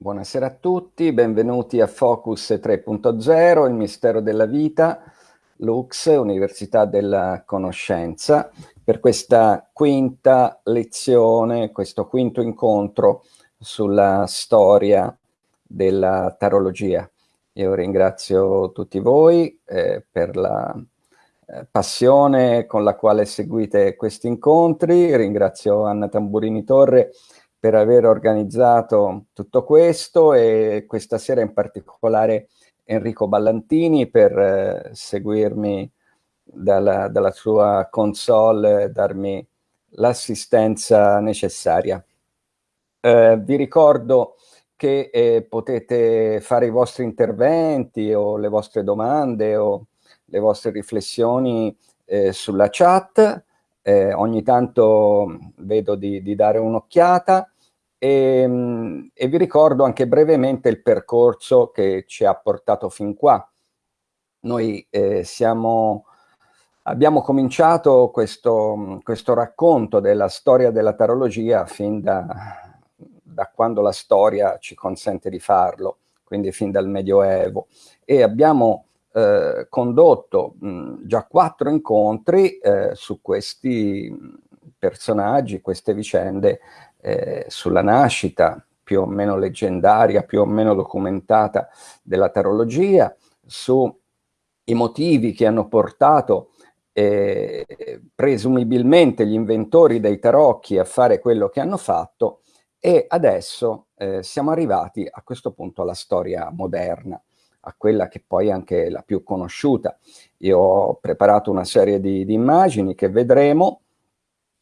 Buonasera a tutti, benvenuti a Focus 3.0, il mistero della vita, Lux, Università della Conoscenza, per questa quinta lezione, questo quinto incontro sulla storia della tarologia. Io ringrazio tutti voi eh, per la eh, passione con la quale seguite questi incontri, ringrazio Anna Tamburini Torre per aver organizzato tutto questo e questa sera in particolare Enrico Ballantini per eh, seguirmi dalla, dalla, sua console e darmi l'assistenza necessaria. Eh, vi ricordo che eh, potete fare i vostri interventi o le vostre domande o le vostre riflessioni eh, sulla chat, eh, ogni tanto vedo di, di dare un'occhiata e, ehm, e, vi ricordo anche brevemente il percorso che ci ha portato fin qua. Noi eh, siamo, abbiamo cominciato questo, questo, racconto della storia della tarologia fin da, da quando la storia ci consente di farlo, quindi fin dal Medioevo, e abbiamo eh, condotto mh, già quattro incontri eh, su questi personaggi, queste vicende, eh, sulla nascita più o meno leggendaria, più o meno documentata della tarologia, sui motivi che hanno portato eh, presumibilmente gli inventori dei tarocchi a fare quello che hanno fatto e adesso eh, siamo arrivati a questo punto alla storia moderna a quella che poi è anche la più conosciuta. Io ho preparato una serie di, di immagini che vedremo,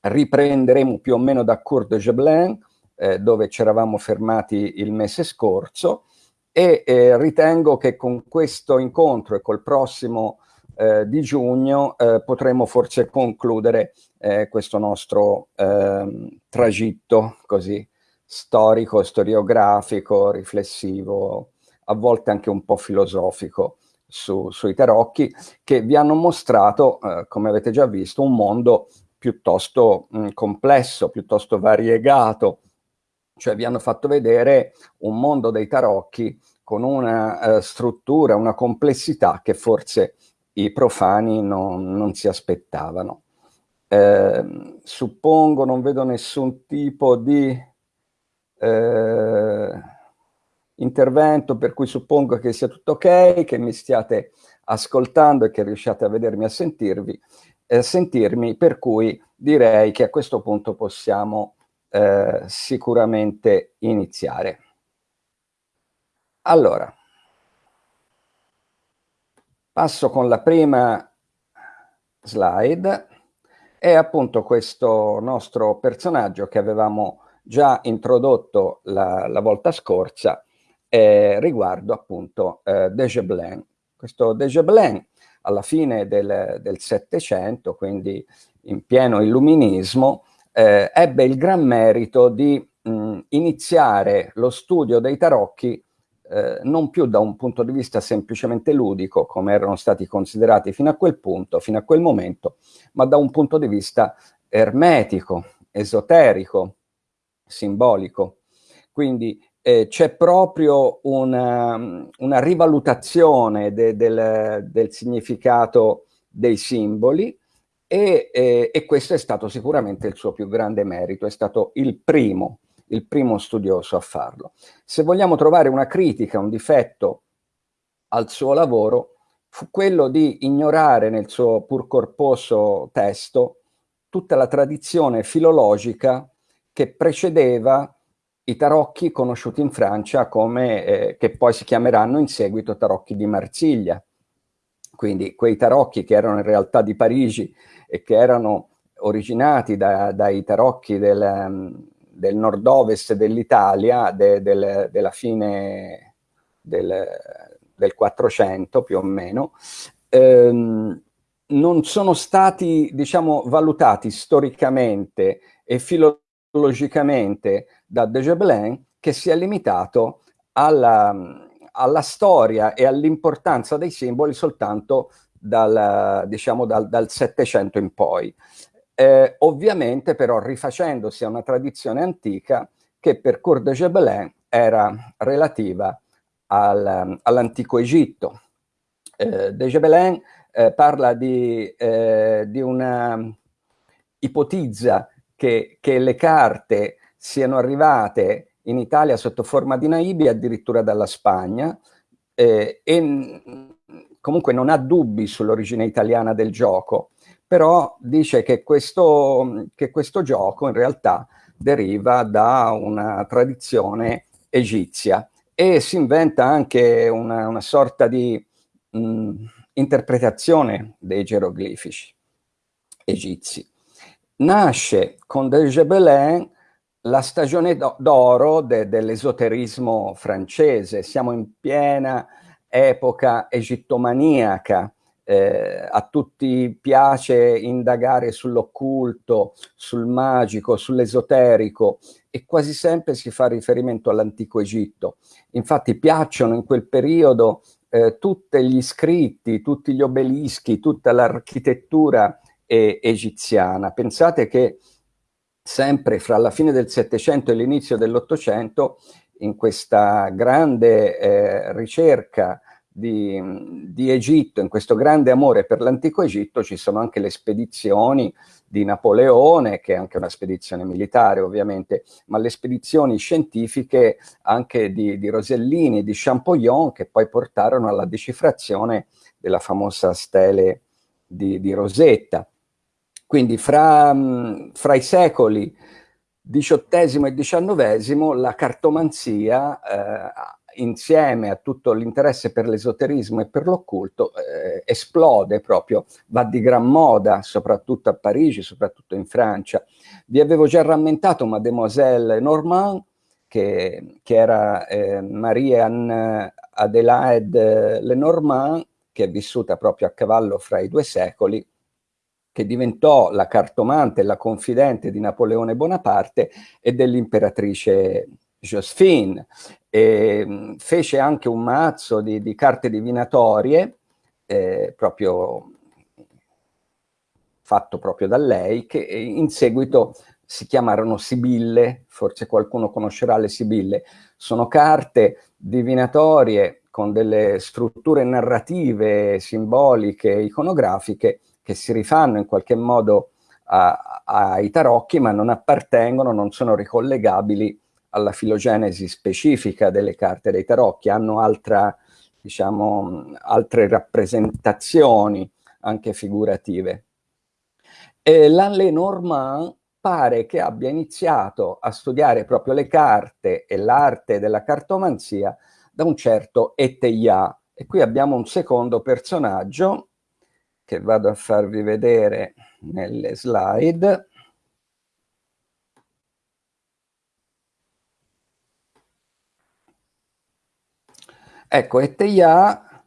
riprenderemo più o meno da Cour de Gébelin, eh, dove ci eravamo fermati il mese scorso, e eh, ritengo che con questo incontro e col prossimo eh, di giugno eh, potremo forse concludere eh, questo nostro ehm, tragitto così storico, storiografico, riflessivo, a volte anche un po' filosofico su, sui tarocchi, che vi hanno mostrato, eh, come avete già visto, un mondo piuttosto mh, complesso, piuttosto variegato, cioè vi hanno fatto vedere un mondo dei tarocchi con una uh, struttura, una complessità che forse i profani non, non si aspettavano. Eh, suppongo, non vedo nessun tipo di... Eh, intervento per cui suppongo che sia tutto ok, che mi stiate ascoltando e che riusciate a vedermi a sentirvi, eh, sentirmi, per cui direi che a questo punto possiamo eh, sicuramente iniziare. Allora, passo con la prima slide, è appunto questo nostro personaggio che avevamo già introdotto la, la volta scorsa, eh, riguardo appunto eh, De Gébelin. Questo De Gébelin alla fine del Settecento, quindi in pieno illuminismo, eh, ebbe il gran merito di mh, iniziare lo studio dei tarocchi eh, non più da un punto di vista semplicemente ludico, come erano stati considerati fino a quel punto, fino a quel momento, ma da un punto di vista ermetico, esoterico, simbolico. Quindi eh, c'è proprio una, una rivalutazione de, del, del, significato dei simboli e, eh, e, questo è stato sicuramente il suo più grande merito, è stato il primo, il primo studioso a farlo. Se vogliamo trovare una critica, un difetto al suo lavoro, fu quello di ignorare nel suo pur corposo testo tutta la tradizione filologica che precedeva i tarocchi conosciuti in Francia come, eh, che poi si chiameranno in seguito tarocchi di Marsiglia. Quindi quei tarocchi che erano in realtà di Parigi e che erano originati da, dai tarocchi del, del nord-ovest dell'Italia de, del, della fine del, del 400 più o meno, ehm, non sono stati, diciamo, valutati storicamente e filologicamente da De Gébelin che si è limitato alla, alla storia e all'importanza dei simboli soltanto dal, diciamo, dal, dal 700 in poi. Eh, ovviamente però rifacendosi a una tradizione antica che per Cour de Gébelin è era relativa al, all'antico Egitto. Eh, De Gebelin eh, parla di, eh, di, una, ipotizza che, che le carte siano arrivate in Italia sotto forma di naibi addirittura dalla Spagna eh, e comunque non ha dubbi sull'origine italiana del gioco, però dice che questo, che questo gioco in realtà deriva da una tradizione egizia e si inventa anche una, una sorta di mh, interpretazione dei geroglifici egizi. Nasce con De Gebelin la stagione d'oro de, dell'esoterismo francese, siamo in piena epoca egittomaniaca, eh, a tutti piace indagare sull'occulto, sul magico, sull'esoterico e quasi sempre si fa riferimento all'antico Egitto. Infatti piacciono in quel periodo eh, tutti gli scritti, tutti gli obelischi, tutta l'architettura eh, egiziana. Pensate che sempre fra la fine del Settecento e l'inizio dell'Ottocento, in questa grande eh, ricerca di, di, Egitto, in questo grande amore per l'antico Egitto, ci sono anche le spedizioni di Napoleone, che è anche una spedizione militare ovviamente, ma le spedizioni scientifiche anche di, di Rosellini e di Champollion, che poi portarono alla decifrazione della famosa stele di, di Rosetta. Quindi fra, fra i secoli XVIII e XIX la cartomanzia, eh, insieme a tutto l'interesse per l'esoterismo e per l'occulto, eh, esplode proprio, va di gran moda, soprattutto a Parigi, soprattutto in Francia. Vi avevo già rammentato Mademoiselle Normand, che, che era eh, Marie-Anne Adelaide Lenormand, che è vissuta proprio a cavallo fra i due secoli, che diventò la cartomante e la confidente di Napoleone Bonaparte e dell'imperatrice Josephine. E, fece anche un mazzo di, di carte divinatorie, eh, proprio fatto proprio da lei, che in seguito si chiamarono Sibille, forse qualcuno conoscerà le Sibille, sono carte divinatorie con delle strutture narrative, simboliche, iconografiche, che si rifanno in qualche modo ai tarocchi, ma non appartengono, non sono ricollegabili alla filogenesi specifica delle carte dei tarocchi, hanno altra, diciamo, altre rappresentazioni anche figurative. E la Lenormand pare che abbia iniziato a studiare proprio le carte e l'arte della cartomanzia da un certo Eteia. E qui abbiamo un secondo personaggio che vado a farvi vedere nelle slide. Ecco, Eteia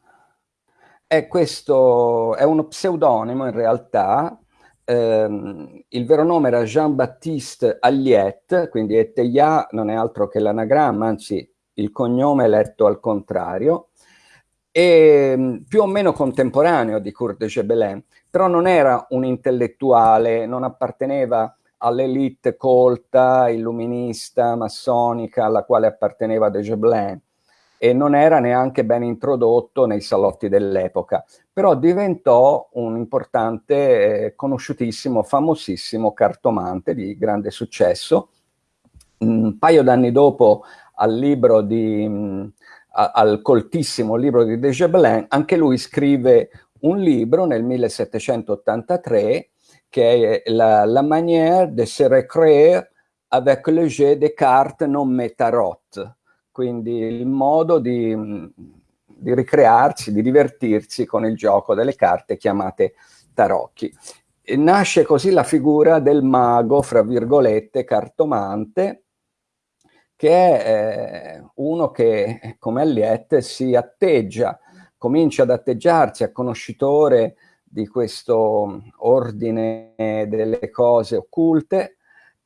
è, questo, è uno pseudonimo in realtà, ehm, il vero nome era Jean-Baptiste Alliette, quindi Eteia non è altro che l'anagramma, anzi il cognome è letto al contrario, e mm, più o meno contemporaneo di Kurt de Gebelin, però non era un intellettuale, non apparteneva all'elite colta, illuminista, massonica alla quale apparteneva de Gebelin e non era neanche ben introdotto nei salotti dell'epoca, però diventò un importante, eh, conosciutissimo, famosissimo cartomante di grande successo. Un paio d'anni dopo al libro di al coltissimo libro di De Gebelin, anche lui scrive un libro nel 1783 che è la, la manière de se recréer avec le jeu des cartes non metarot, quindi il modo di, di ricrearsi, di divertirsi con il gioco delle carte chiamate tarocchi. E nasce così la figura del mago, fra virgolette, cartomante, che è eh, uno che, come Alliette, si atteggia, comincia ad atteggiarsi a conoscitore di questo ordine delle cose occulte,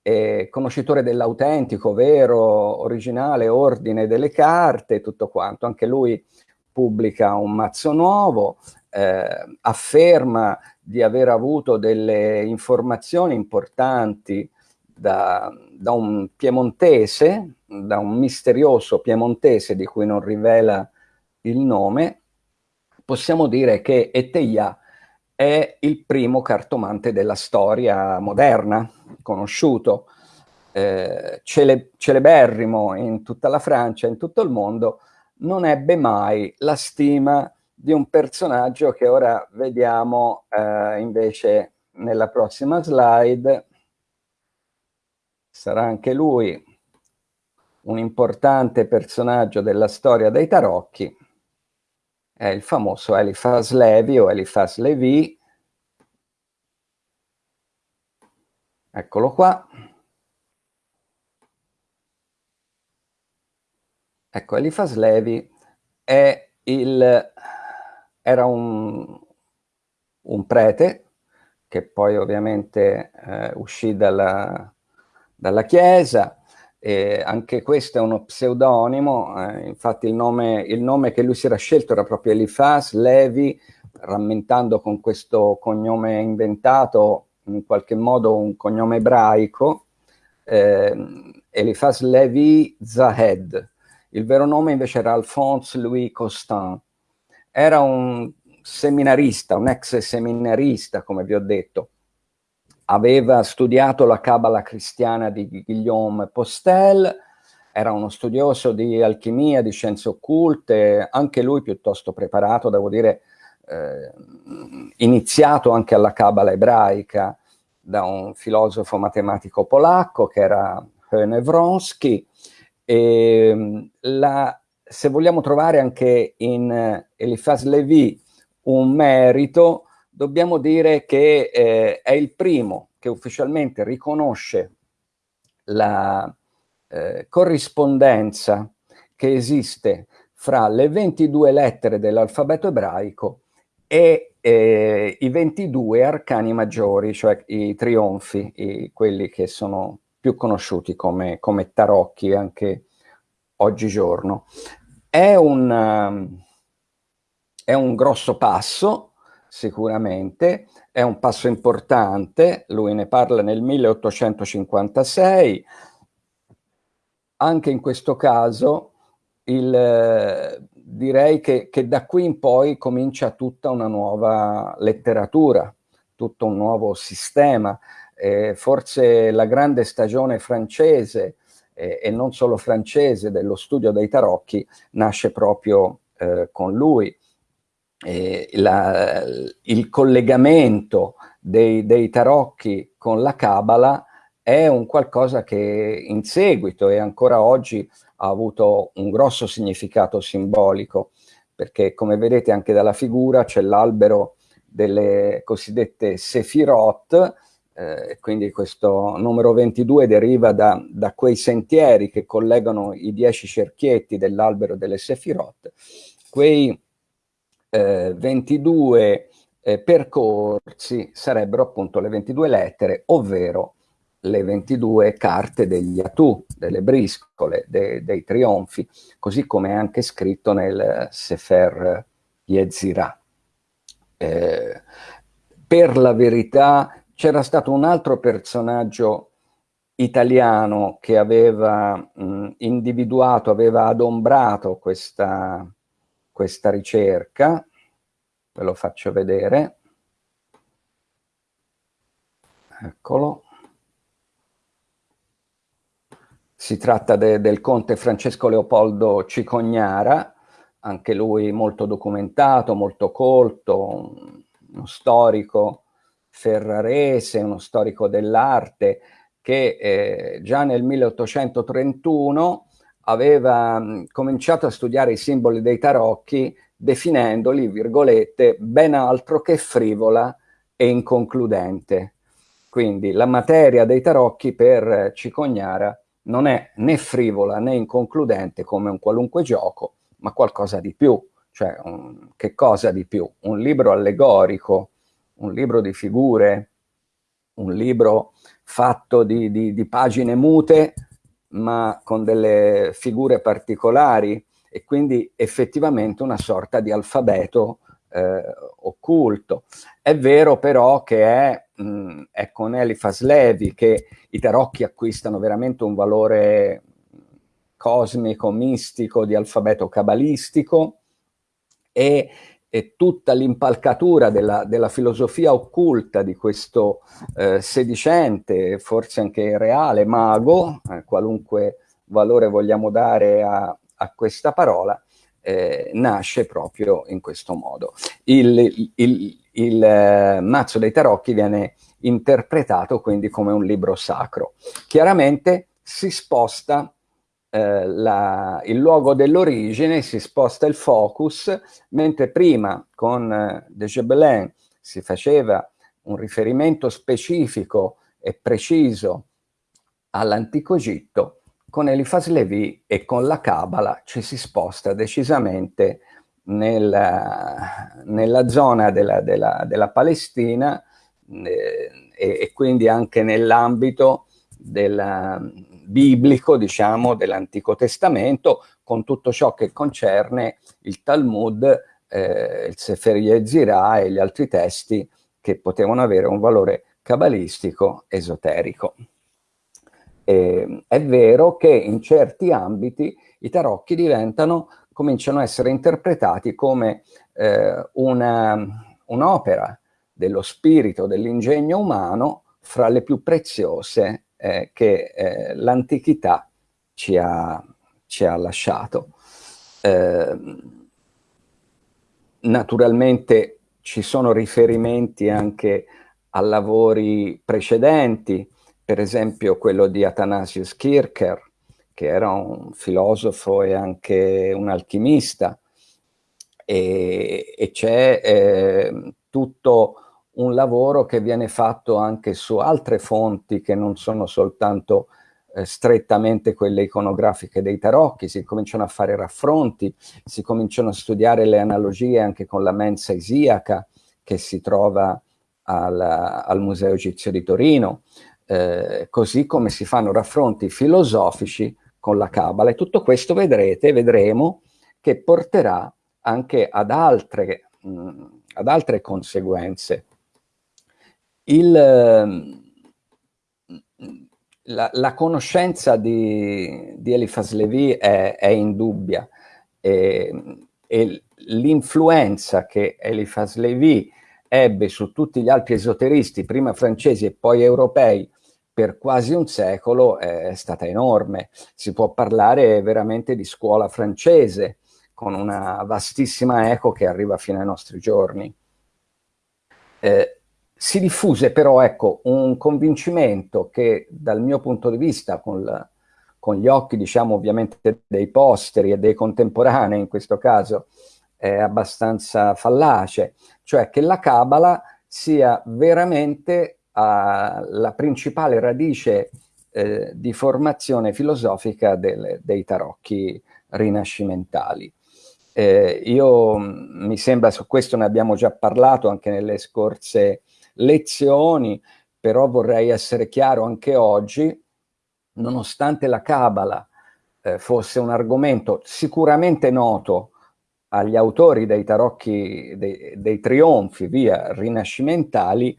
e conoscitore dell'autentico, vero, originale ordine delle carte, tutto quanto. Anche lui pubblica un mazzo nuovo, eh, afferma di aver avuto delle informazioni importanti da, da, un piemontese, da un misterioso piemontese di cui non rivela il nome, possiamo dire che Eteia è il primo cartomante della storia moderna, conosciuto, eh, cele celeberrimo in tutta la Francia, in tutto il mondo, non ebbe mai la stima di un personaggio che ora vediamo eh, invece nella prossima slide. Sarà anche lui un importante personaggio della storia dei tarocchi, è il famoso Eliphas Levi o Eliphas Levi. Eccolo qua. Ecco, Eliphas Levi è il, era un, un prete che poi ovviamente eh, uscì dalla, dalla Chiesa, e anche questo è uno pseudonimo, eh, infatti il nome, il nome, che lui si era scelto era proprio Elifas Levi, rammentando con questo cognome inventato in qualche modo un cognome ebraico, eh, Elifas Levi Zahed, il vero nome invece era Alphonse Louis Costin. Era un seminarista, un ex seminarista, come vi ho detto. Aveva studiato la Cabala cristiana di Guillaume Postel, era uno studioso di alchimia, di scienze occulte, anche lui piuttosto preparato, devo dire, eh, iniziato anche alla Cabala ebraica da un filosofo matematico polacco che era Höne Wronski, e, la, se vogliamo trovare anche in eh, Eliphas Levi un merito, dobbiamo dire che eh, è il primo che ufficialmente riconosce la eh, corrispondenza che esiste fra le 22 lettere dell'alfabeto ebraico e eh, i 22 arcani maggiori, cioè i trionfi, i, quelli che sono più conosciuti come, come tarocchi anche oggigiorno. È un, è un grosso passo, sicuramente, è un passo importante, lui ne parla nel 1856, anche in questo caso il, direi che, che, da qui in poi comincia tutta una nuova letteratura, tutto un nuovo sistema, eh, forse la grande stagione francese eh, e non solo francese dello studio dei tarocchi nasce proprio eh, con lui. La, il collegamento dei, dei, tarocchi con la Cabala è un qualcosa che in seguito e ancora oggi ha avuto un grosso significato simbolico, perché come vedete anche dalla figura c'è l'albero delle cosiddette Sefirot, eh, quindi questo numero 22 deriva da, da, quei sentieri che collegano i dieci cerchietti dell'albero delle Sefirot, quei eh, 22 eh, percorsi sarebbero appunto le 22 lettere, ovvero le 22 carte degli Atu, delle briscole, de, dei trionfi, così come è anche scritto nel Sefer Yezirah. Eh, per la verità c'era stato un altro personaggio italiano che aveva mh, individuato, aveva adombrato questa, questa ricerca, ve lo faccio vedere, eccolo, si tratta de, del conte Francesco Leopoldo Cicognara, anche lui molto documentato, molto colto, uno storico ferrarese, uno storico dell'arte, che eh, già nel 1831 aveva mh, cominciato a studiare i simboli dei tarocchi definendoli, virgolette, ben altro che frivola e inconcludente. Quindi la materia dei tarocchi per Cicognara non è né frivola né inconcludente come un qualunque gioco, ma qualcosa di più. Cioè, un, che cosa di più? Un libro allegorico un libro di figure, un libro fatto di, di, di pagine mute, ma con delle figure particolari e quindi effettivamente una sorta di alfabeto eh, occulto. È vero però che è mh, è con Elifas Levi che i tarocchi acquistano veramente un valore cosmico, mistico, di alfabeto cabalistico e, e tutta l'impalcatura della, della, filosofia occulta di questo eh, sedicente, forse anche reale, mago, eh, qualunque valore vogliamo dare a, a questa parola, eh, nasce proprio in questo modo. Il, il, il, il eh, mazzo dei tarocchi viene interpretato quindi come un libro sacro. Chiaramente si sposta eh, la, il luogo dell'origine, si sposta il focus, mentre prima con eh, De Gebelin si faceva un riferimento specifico e preciso all'antico Egitto, con Elifas Levi e con la Cabala ci si sposta decisamente nella, nella zona della, della, della Palestina eh, e, e, quindi anche nell'ambito della, biblico, diciamo, dell'Antico Testamento, con tutto ciò che concerne il Talmud, eh, il Sefer Yetzirah e gli altri testi che potevano avere un valore cabalistico esoterico. E, è vero che in certi ambiti i tarocchi diventano, cominciano a essere interpretati come eh, un'opera un dello spirito, dell'ingegno umano fra le più preziose eh, che eh, l'antichità ci ci ha lasciato. Eh, naturalmente ci sono riferimenti anche a lavori precedenti, per esempio quello di Athanasius Kircher, che era un filosofo e anche un alchimista, e, e c'è eh, tutto un lavoro che viene fatto anche su altre fonti che non sono soltanto eh, strettamente quelle iconografiche dei tarocchi, si cominciano a fare raffronti, si cominciano a studiare le analogie anche con la mensa isiaca che si trova al, al Museo Egizio di Torino, eh, così come si fanno raffronti filosofici con la Cabala e tutto questo vedrete, vedremo che porterà anche ad altre, mh, ad altre conseguenze il, ehm, la, la, conoscenza di, di Elifas Levi è, è indubbia e, e l'influenza che Elifas Levi ebbe su tutti gli altri esoteristi, prima francesi e poi europei, per quasi un secolo è stata enorme. Si può parlare veramente di scuola francese, con una vastissima eco che arriva fino ai nostri giorni. Eh, si diffuse però ecco, un convincimento che dal mio punto di vista, con, la, con gli occhi diciamo ovviamente dei posteri e dei contemporanei in questo caso, è abbastanza fallace, cioè che la Cabala sia veramente uh, la principale radice eh, di formazione filosofica del, dei tarocchi rinascimentali. Eh, io mi sembra, su questo ne abbiamo già parlato anche nelle scorse lezioni, però vorrei essere chiaro anche oggi, nonostante la Cabala eh, fosse un argomento sicuramente noto agli autori dei tarocchi, dei, dei trionfi, via, rinascimentali,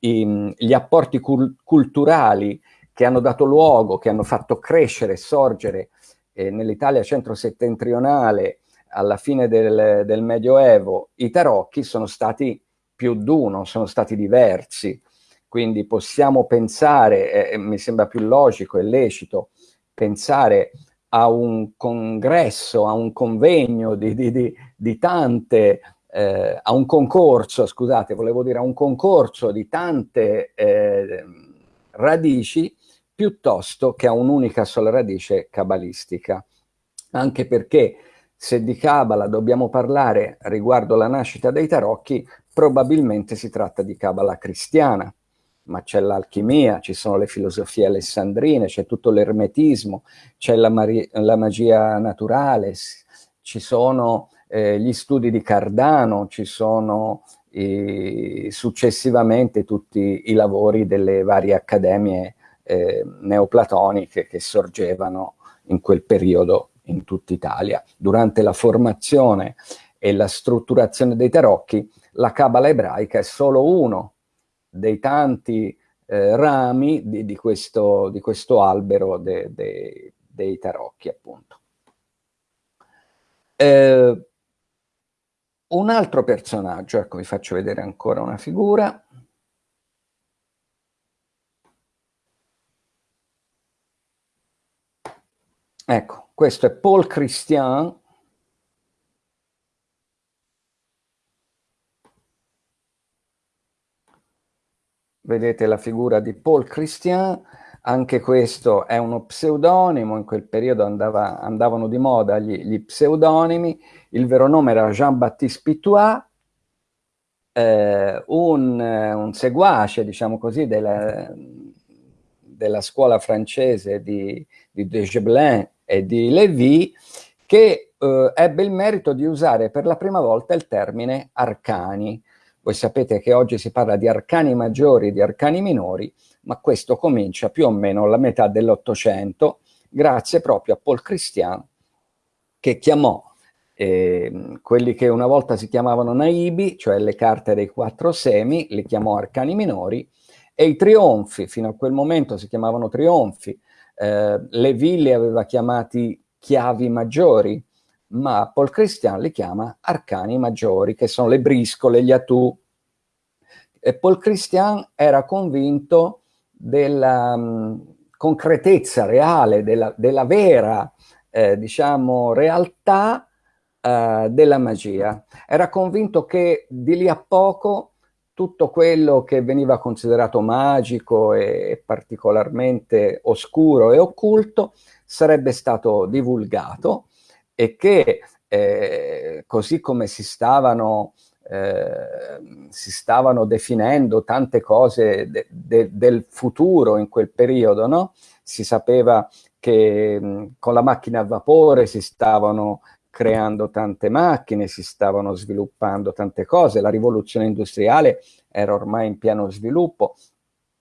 i, gli apporti cul culturali che hanno dato luogo, che hanno fatto crescere e sorgere eh, nell'Italia centro-settentrionale alla fine del, del Medioevo i tarocchi sono stati più d'uno, sono stati diversi, quindi possiamo pensare, eh, mi sembra più logico e lecito, pensare a un congresso, a un convegno di, di, di, di tante, eh, a un concorso, scusate, volevo dire a un concorso di tante eh, radici piuttosto che a un'unica sola radice cabalistica. Anche perché se di Cabala dobbiamo parlare riguardo la nascita dei tarocchi, probabilmente si tratta di Cabala cristiana, ma c'è l'alchimia, ci sono le filosofie alessandrine, c'è tutto l'ermetismo, c'è la, la, magia naturale, ci sono eh, gli studi di Cardano, ci sono i, successivamente tutti i lavori delle varie accademie eh, neoplatoniche che sorgevano in quel periodo in tutta Italia. Durante la formazione e la strutturazione dei tarocchi la Cabala ebraica è solo uno dei tanti eh, rami di, di, questo, di, questo, albero de, de, dei tarocchi, appunto. Eh, un altro personaggio, ecco vi faccio vedere ancora una figura, Ecco, questo è Paul Christian, vedete la figura di Paul Christian, anche questo è uno pseudonimo, in quel periodo andava, andavano di moda gli, gli, pseudonimi, il vero nome era Jean-Baptiste Pitois, eh, un, un, seguace, diciamo così, della, della scuola francese di, di De Gebelin e di Lévy, che eh, ebbe il merito di usare per la prima volta il termine arcani. Voi sapete che oggi si parla di arcani maggiori e di arcani minori, ma questo comincia più o meno alla metà dell'Ottocento, grazie proprio a Paul Christian, che chiamò eh, quelli che una volta si chiamavano naibi, cioè le carte dei quattro semi, li chiamò arcani minori, e i trionfi, fino a quel momento si chiamavano trionfi, eh, le ville aveva chiamati chiavi maggiori, ma Paul Christian li chiama arcani maggiori, che sono le briscole, gli atù. E Paul Christian era convinto della um, concretezza reale, della, della vera, eh, diciamo, realtà uh, della magia. Era convinto che di lì a poco tutto quello che veniva considerato magico e particolarmente oscuro e occulto sarebbe stato divulgato e che eh, così come si stavano, eh, si stavano definendo tante cose de, de, del futuro in quel periodo, no? si sapeva che mh, con la macchina a vapore si stavano creando tante macchine, si stavano sviluppando tante cose, la rivoluzione industriale era ormai in pieno sviluppo,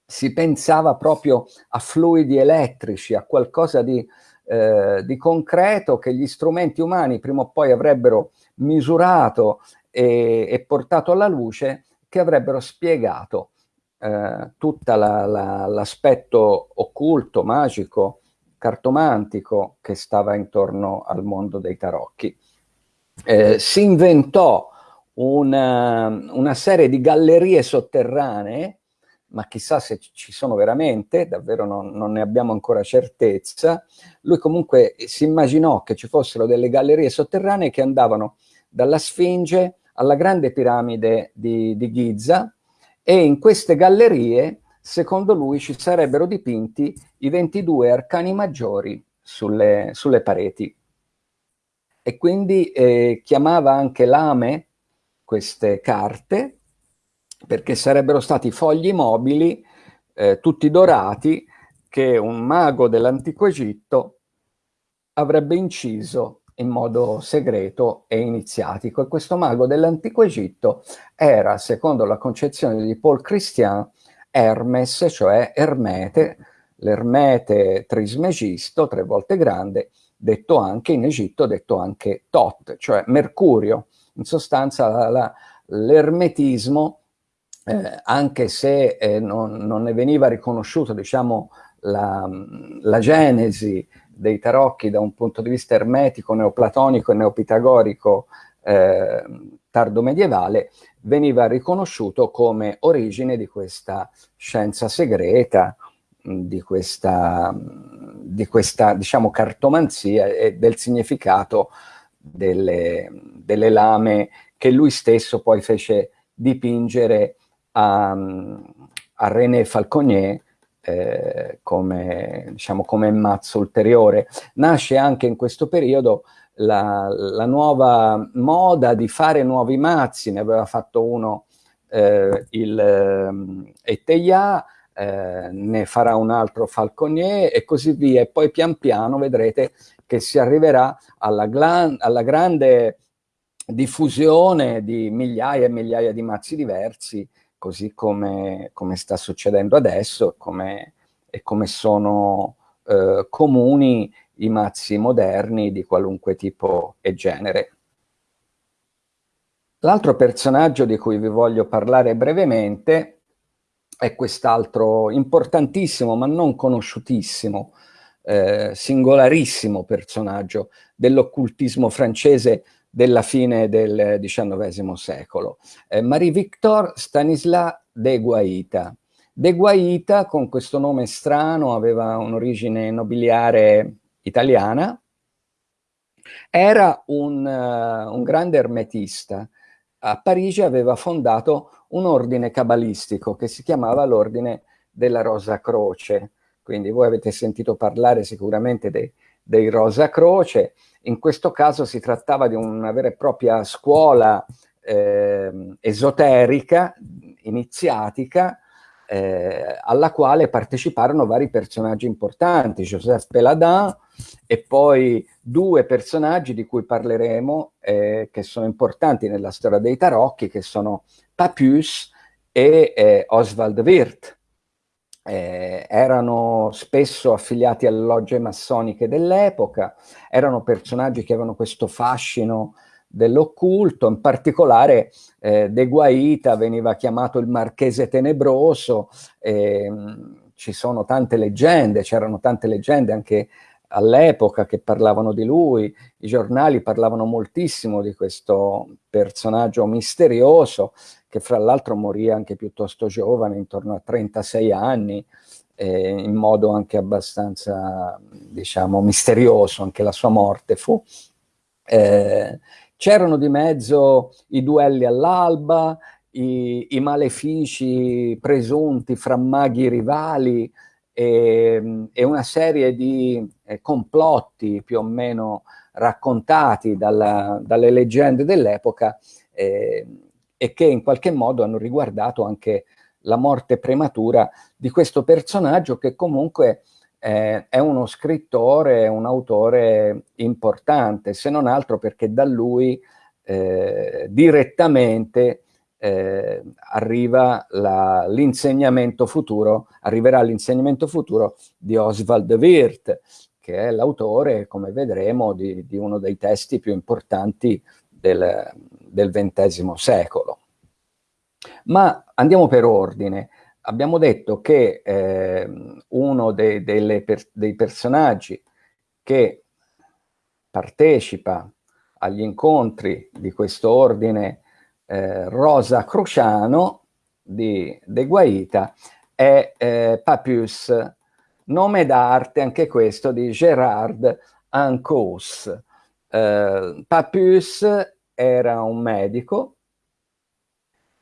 si pensava proprio a fluidi elettrici, a qualcosa di, eh, di concreto che gli strumenti umani prima o poi avrebbero misurato e, e portato alla luce, che avrebbero spiegato eh, tutto l'aspetto la, occulto, magico, cartomantico che stava intorno al mondo dei tarocchi. Eh, si inventò una, una, serie di gallerie sotterranee, ma chissà se ci sono veramente, davvero non, non, ne abbiamo ancora certezza. Lui comunque si immaginò che ci fossero delle gallerie sotterranee che andavano dalla Sfinge alla grande piramide di, di Giza e in queste gallerie secondo lui ci sarebbero dipinti i 22 arcani maggiori sulle, sulle pareti. E quindi eh, chiamava anche lame queste carte, perché sarebbero stati fogli mobili, eh, tutti dorati, che un mago dell'antico Egitto avrebbe inciso in modo segreto e iniziatico. E questo mago dell'antico Egitto era, secondo la concezione di Paul Christian, Hermes, cioè Ermete, l'Ermete Trismegisto, tre volte grande, detto anche in Egitto, detto anche Tot, cioè Mercurio. In sostanza l'ermetismo, eh, anche se eh, non, non, ne veniva riconosciuto diciamo, la, la, genesi dei tarocchi da un punto di vista ermetico, neoplatonico e neopitagorico eh, tardo medievale, veniva riconosciuto come origine di questa scienza segreta, di questa, di questa diciamo, cartomanzia e del significato delle, delle, lame che lui stesso poi fece dipingere a, a René Falconier eh, come, diciamo, come mazzo ulteriore. Nasce anche in questo periodo la, la, nuova moda di fare nuovi mazzi, ne aveva fatto uno eh, il eh, Eteia, eh, ne farà un altro Falconier e così via, e poi pian piano vedrete che si arriverà alla, alla grande diffusione di migliaia e migliaia di mazzi diversi, così come, come sta succedendo adesso come, e come sono eh, comuni i mazzi moderni di qualunque tipo e genere. L'altro personaggio di cui vi voglio parlare brevemente è quest'altro importantissimo ma non conosciutissimo, eh, singolarissimo personaggio dell'occultismo francese della fine del XIX secolo. Eh, Marie-Victor Stanislas de Guaita. De Guaita, con questo nome strano, aveva un'origine nobiliare italiana, era un, uh, un grande ermetista. A Parigi aveva fondato un ordine cabalistico che si chiamava l'ordine della Rosa Croce. Quindi voi avete sentito parlare sicuramente dei, dei Rosa Croce. In questo caso si trattava di una vera e propria scuola eh, esoterica, iniziatica, eh, alla quale parteciparono vari personaggi importanti, Joseph Peladin e poi due personaggi di cui parleremo eh, che sono importanti nella storia dei tarocchi, che sono Papius e eh, Oswald Wirth. Eh, erano spesso affiliati alle logge massoniche dell'epoca, erano personaggi che avevano questo fascino dell'occulto, in particolare eh, De Guaita veniva chiamato il marchese tenebroso, eh, ci sono tante leggende, c'erano tante leggende anche all'epoca che parlavano di lui, i giornali parlavano moltissimo di questo personaggio misterioso che fra l'altro morì anche piuttosto giovane, intorno a 36 anni, eh, in modo anche abbastanza, diciamo, misterioso, anche la sua morte fu. Eh, C'erano di mezzo i duelli all'alba, i, i, malefici presunti fra maghi rivali e, e una serie di eh, complotti più o meno raccontati dalla, dalle leggende dell'epoca eh, e che in qualche modo hanno riguardato anche la morte prematura di questo personaggio che comunque eh, è uno scrittore, un autore importante, se non altro perché da lui eh, direttamente eh, arriva l'insegnamento futuro, arriverà l'insegnamento futuro di Oswald Wirth, che è l'autore, come vedremo, di, di, uno dei testi più importanti del, del XX secolo. Ma andiamo per ordine. Abbiamo detto che eh, uno dei, per, dei personaggi che partecipa agli incontri di questo ordine eh, Rosa Cruciano di De Guaita è eh, Papius, nome d'arte anche questo di Gérard Ancos. Eh, Papius era un medico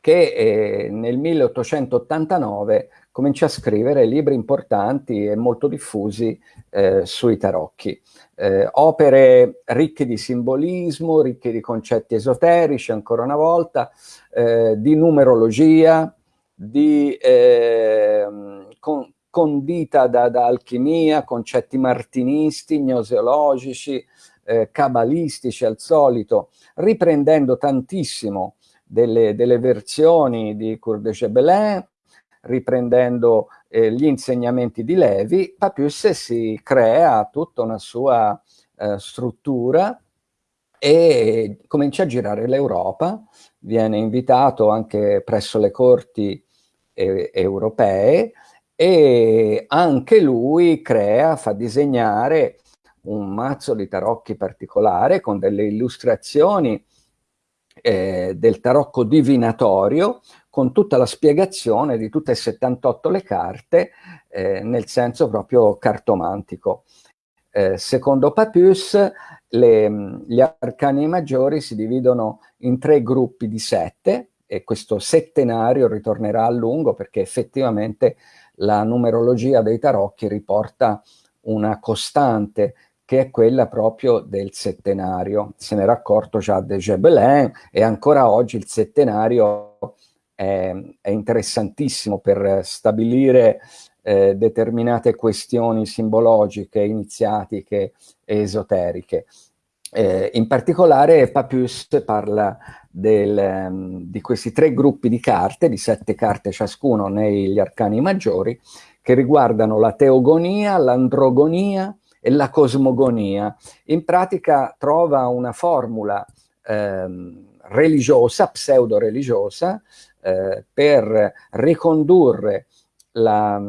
che eh, nel 1889 comincia a scrivere libri importanti e molto diffusi eh, sui tarocchi. Eh, opere ricche di simbolismo, ricche di concetti esoterici, ancora una volta, eh, di numerologia, di ehm, con, condita da, da, alchimia, concetti martinisti, gnoseologici, eh, cabalistici al solito, riprendendo tantissimo delle, delle versioni di Cour de Gebelin, riprendendo eh, gli insegnamenti di Levi, Papius si crea tutta una sua eh, struttura e comincia a girare l'Europa, viene invitato anche presso le corti eh, europee e anche lui crea, fa disegnare un mazzo di tarocchi particolare con delle illustrazioni eh, del tarocco divinatorio con tutta la spiegazione di tutte e 78 le carte eh, nel senso proprio cartomantico. Eh, secondo Papius le, gli arcani maggiori si dividono in tre gruppi di sette e questo settenario ritornerà a lungo perché effettivamente la numerologia dei tarocchi riporta una costante che è quella proprio del settenario. Se n'era accorto già de Gebelin e ancora oggi il settenario è, è interessantissimo per stabilire eh, determinate questioni simbologiche, iniziatiche e esoteriche. Eh, in particolare Papius parla del, um, di questi tre gruppi di carte, di sette carte ciascuno negli arcani maggiori, che riguardano la teogonia, l'androgonia, e la cosmogonia. In pratica trova una formula ehm, religiosa, pseudo-religiosa, eh, per ricondurre la,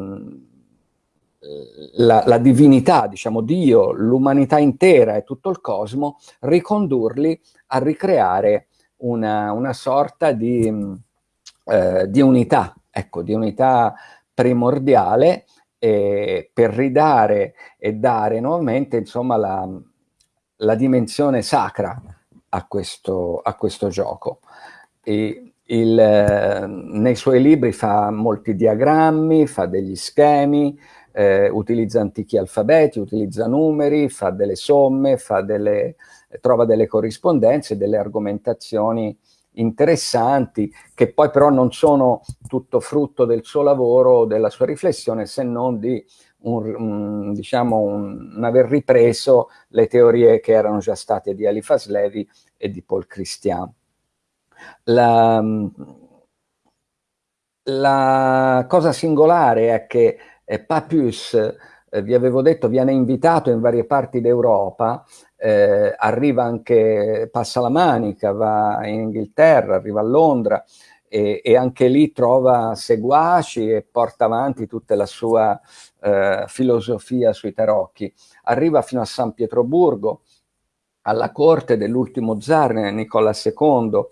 la, la, divinità, diciamo Dio, l'umanità intera e tutto il cosmo, ricondurli a ricreare una, una sorta di, eh, di, unità, ecco, di unità primordiale eh, per ridare e dare nuovamente, insomma, la, la dimensione sacra a questo, a questo gioco. E il, eh, nei suoi libri fa molti diagrammi, fa degli schemi, eh, utilizza antichi alfabeti, utilizza numeri, fa delle somme, fa delle, trova delle corrispondenze, delle argomentazioni interessanti, che poi però non sono tutto frutto del suo lavoro della sua riflessione, se non di un, un, diciamo un, un, aver ripreso le teorie che erano già state di Eliphas Levi e di Paul Christian. La, la cosa singolare è che eh, Papus, eh, vi avevo detto, viene invitato in varie parti d'Europa, eh, arriva anche, passa la Manica, va in Inghilterra, arriva a Londra e, e anche lì trova seguaci e porta avanti tutta la sua eh, filosofia sui tarocchi. Arriva fino a San Pietroburgo, alla corte dell'ultimo zar Nicola II,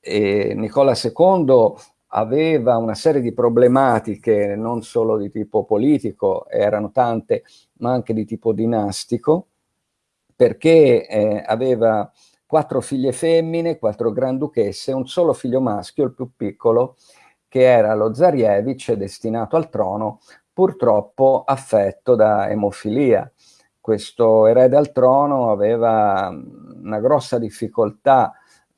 e Nicola II aveva una serie di problematiche non solo di tipo politico, erano tante, ma anche di tipo dinastico, perché eh, aveva quattro figlie femmine, quattro granduchesse, un solo figlio maschio, il più piccolo, che era lo Zarievich, destinato al trono, purtroppo affetto da emofilia. Questo erede al trono aveva una grossa difficoltà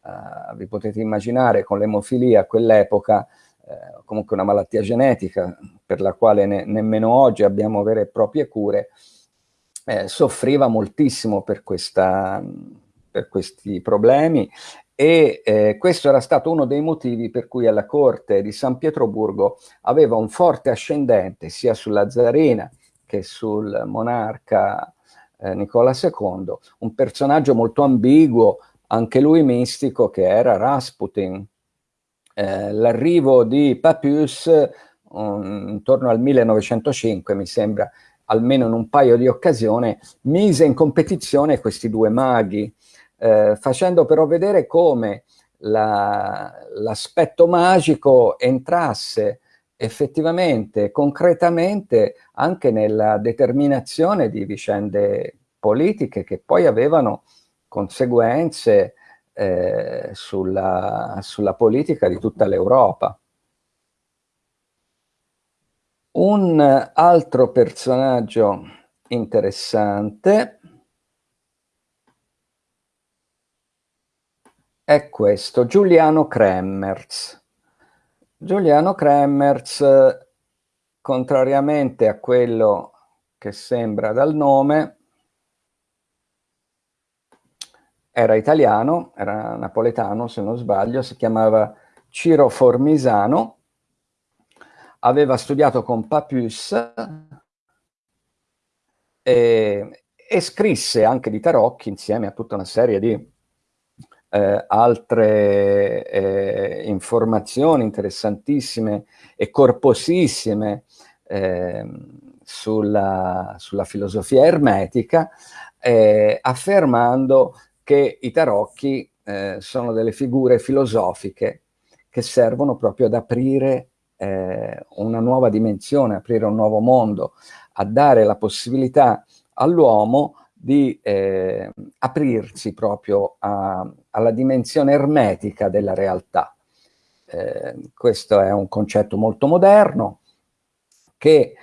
Uh, vi potete immaginare con l'emofilia a quell'epoca, uh, comunque una malattia genetica per la quale ne, nemmeno oggi abbiamo vere e proprie cure, eh, soffriva moltissimo per, questa, per questi problemi e eh, questo era stato uno dei motivi per cui alla corte di San Pietroburgo aveva un forte ascendente sia sulla zarina che sul monarca eh, Nicola II, un personaggio molto ambiguo, anche lui mistico, che era Rasputin. Eh, L'arrivo di Papus um, intorno al 1905, mi sembra, almeno in un paio di occasioni, mise in competizione questi due maghi, eh, facendo però vedere come l'aspetto la, magico entrasse effettivamente, concretamente, anche nella determinazione di vicende politiche che poi avevano conseguenze eh, sulla, sulla politica di tutta l'Europa. Un altro personaggio interessante è questo, Giuliano Kremmerz. Giuliano Kremmerz, contrariamente a quello che sembra dal nome, era italiano, era napoletano se non sbaglio, si chiamava Ciro Formisano, aveva studiato con Papus e, e scrisse anche di tarocchi insieme a tutta una serie di eh, altre eh, informazioni interessantissime e corposissime eh, sulla, sulla, filosofia ermetica, eh, affermando che i tarocchi eh, sono delle figure filosofiche che servono proprio ad aprire eh, una nuova dimensione, aprire un nuovo mondo, a dare la possibilità all'uomo di eh, aprirsi proprio a, alla dimensione ermetica della realtà. Eh, questo è un concetto molto moderno che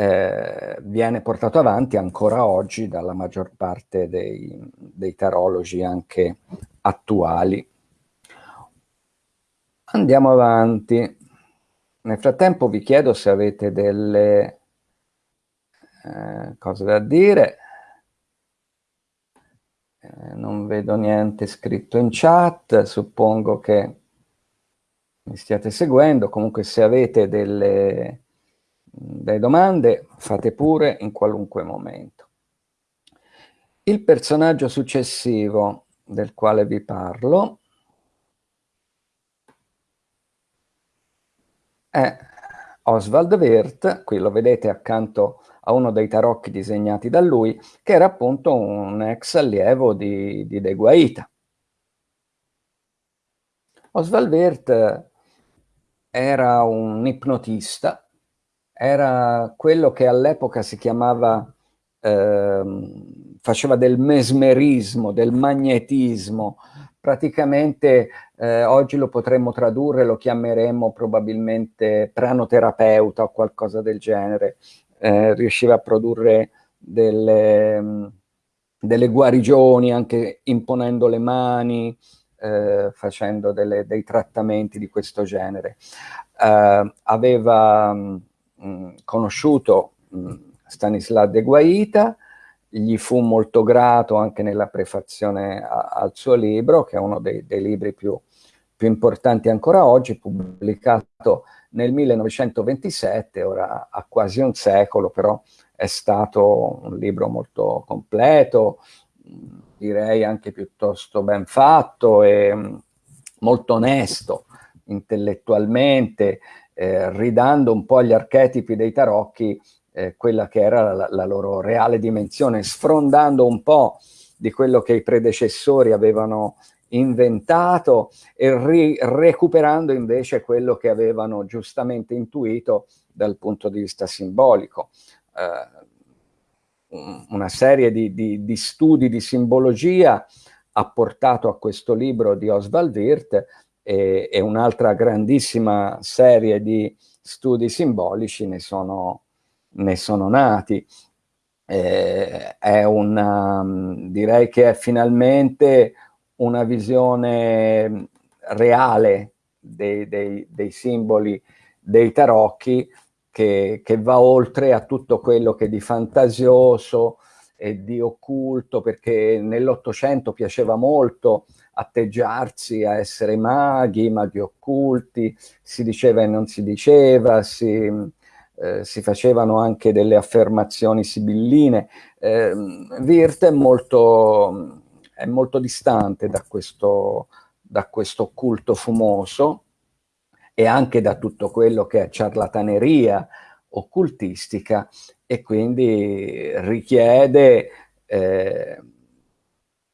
eh, viene portato avanti ancora oggi dalla maggior parte dei, dei tarologi anche attuali. Andiamo avanti. Nel frattempo vi chiedo se avete delle eh, cose da dire. Eh, non vedo niente scritto in chat, suppongo che mi stiate seguendo. Comunque se avete delle le domande fate pure in qualunque momento. Il personaggio successivo del quale vi parlo è Oswald Wirth, qui lo vedete accanto a uno dei tarocchi disegnati da lui, che era appunto un ex allievo di, di De Guaita. Oswald Wirth era un ipnotista, era quello che all'epoca si chiamava, eh, faceva del mesmerismo, del magnetismo, praticamente eh, oggi lo potremmo tradurre, lo chiameremmo probabilmente pranoterapeuta o qualcosa del genere, eh, riusciva a produrre delle, delle, guarigioni anche imponendo le mani, eh, facendo delle, dei trattamenti di questo genere. Eh, aveva mm, conosciuto mh, mm, Stanislav de Guaita, gli fu molto grato anche nella prefazione a, al suo libro, che è uno dei, dei libri più, più, importanti ancora oggi, pubblicato nel 1927, ora ha quasi un secolo, però è stato un libro molto completo, direi anche piuttosto ben fatto e mm, molto onesto intellettualmente, eh, ridando un po' agli archetipi dei tarocchi eh, quella che era la, la, loro reale dimensione, sfrondando un po' di quello che i predecessori avevano inventato e recuperando invece quello che avevano giustamente intuito dal punto di vista simbolico. Eh, una serie di, di, di, studi di simbologia ha portato a questo libro di Oswald Wirth e, e un'altra grandissima serie di studi simbolici ne sono, ne sono nati. Eh, è una, direi che è finalmente una visione reale dei, dei, dei simboli dei tarocchi che, che, va oltre a tutto quello che di fantasioso e di occulto, perché nell'Ottocento piaceva molto atteggiarsi a essere maghi, maghi occulti, si diceva e non si diceva, si, eh, si facevano anche delle affermazioni sibilline. Eh, Wirth è molto, è molto distante da questo, da questo occulto fumoso e anche da tutto quello che è ciarlataneria occultistica e quindi richiede, eh,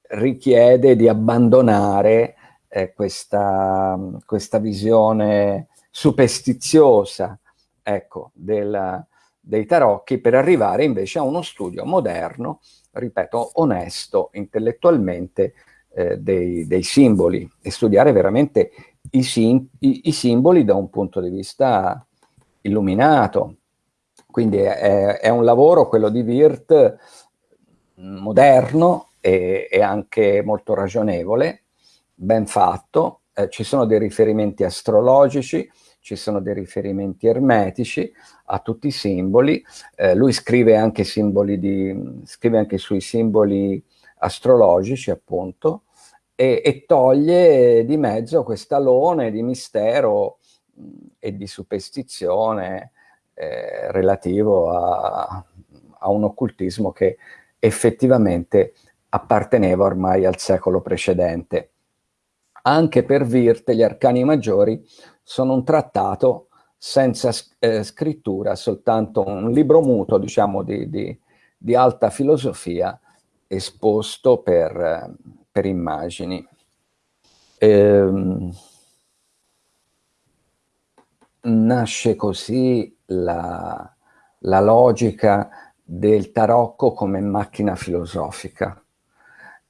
richiede di abbandonare eh, questa, questa visione superstiziosa ecco, del, dei tarocchi per arrivare invece a uno studio moderno, ripeto, onesto intellettualmente eh, dei, dei, simboli e studiare veramente i, sim i, i, simboli da un punto di vista illuminato. Quindi è, è un lavoro, quello di Wirth, moderno e, e anche molto ragionevole, ben fatto, eh, ci sono dei riferimenti astrologici, ci sono dei riferimenti ermetici a tutti i simboli, eh, lui scrive anche, simboli di, scrive anche sui simboli astrologici appunto, e, e toglie di mezzo quest'alone di mistero e di superstizione eh, relativo a, a un occultismo che effettivamente apparteneva ormai al secolo precedente. Anche per Wirth gli arcani maggiori sono un trattato senza eh, scrittura, soltanto un libro muto, diciamo, di, di, di alta filosofia esposto per, per immagini. Ehm, nasce così la, la logica del tarocco come macchina filosofica